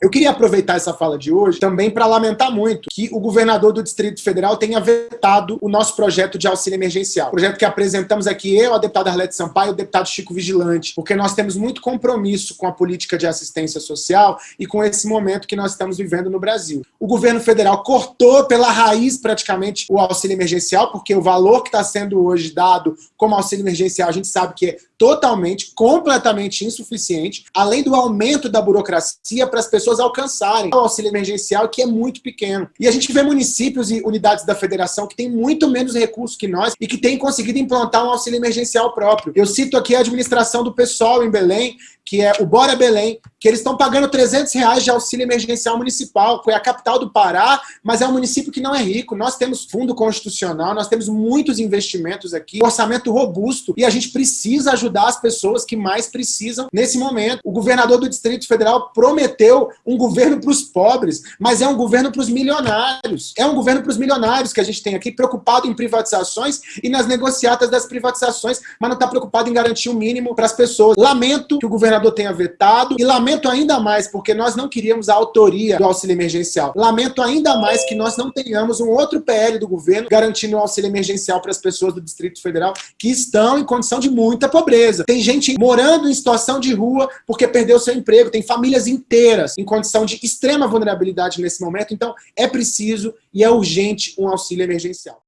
Eu queria aproveitar essa fala de hoje também para lamentar muito que o governador do Distrito Federal tenha vetado o nosso projeto de auxílio emergencial. O projeto que apresentamos aqui, eu, a deputada Arlete Sampaio o deputado Chico Vigilante, porque nós temos muito compromisso com a política de assistência social e com esse momento que nós estamos vivendo no Brasil. O governo federal cortou pela raiz praticamente o auxílio emergencial, porque o valor que está sendo hoje dado como auxílio emergencial, a gente sabe que é totalmente, completamente insuficiente, além do aumento da burocracia para as pessoas alcançarem o auxílio emergencial, que é muito pequeno. E a gente vê municípios e unidades da federação que têm muito menos recursos que nós e que têm conseguido implantar um auxílio emergencial próprio. Eu cito aqui a administração do pessoal em Belém, que é o Bora Belém, que eles estão pagando 300 reais de auxílio emergencial municipal, é a capital do Pará, mas é um município que não é rico. Nós temos fundo constitucional, nós temos muitos investimentos aqui, orçamento robusto, e a gente precisa ajudar as pessoas que mais precisam nesse momento. O governador do Distrito Federal prometeu um governo para os pobres, mas é um governo para os milionários. É um governo para os milionários que a gente tem aqui, preocupado em privatizações e nas negociatas das privatizações, mas não está preocupado em garantir o um mínimo para as pessoas. Lamento que o governador tenha vetado, e lamento ainda mais, porque nós não queríamos a autoria do auxílio emergencial. Lamento ainda mais que nós não tenhamos um outro PL do governo garantindo o auxílio emergencial para as pessoas do Distrito Federal que estão em condição de muita pobreza. Tem gente morando em situação de rua porque perdeu seu emprego, tem famílias inteiras em condição de extrema vulnerabilidade nesse momento, então é preciso e é urgente um auxílio emergencial.